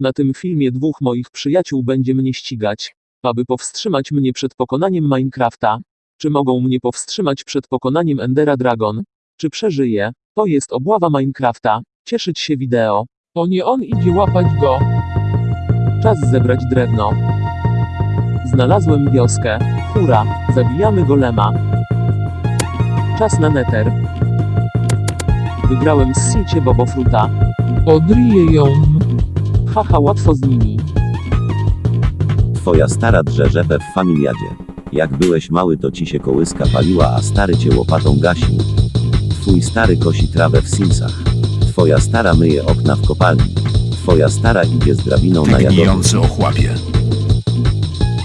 Na tym filmie dwóch moich przyjaciół będzie mnie ścigać, aby powstrzymać mnie przed pokonaniem Minecrafta. Czy mogą mnie powstrzymać przed pokonaniem Endera Dragon? Czy przeżyję? To jest obława Minecrafta. Cieszyć się wideo. O nie on idzie łapać go. Czas zebrać drewno. Znalazłem wioskę. Hura, zabijamy golema. Czas na neter. Wygrałem z siecie Bobofruta. Odriję ją. Haha, łatwo z nimi. Twoja stara drze rzepę w familiadzie. Jak byłeś mały to ci się kołyska paliła, a stary cię łopatą gasił. Twój stary kosi trawę w Simsach. Twoja stara myje okna w kopalni. Twoja stara idzie z drabiną na. Gnijący ochłapie.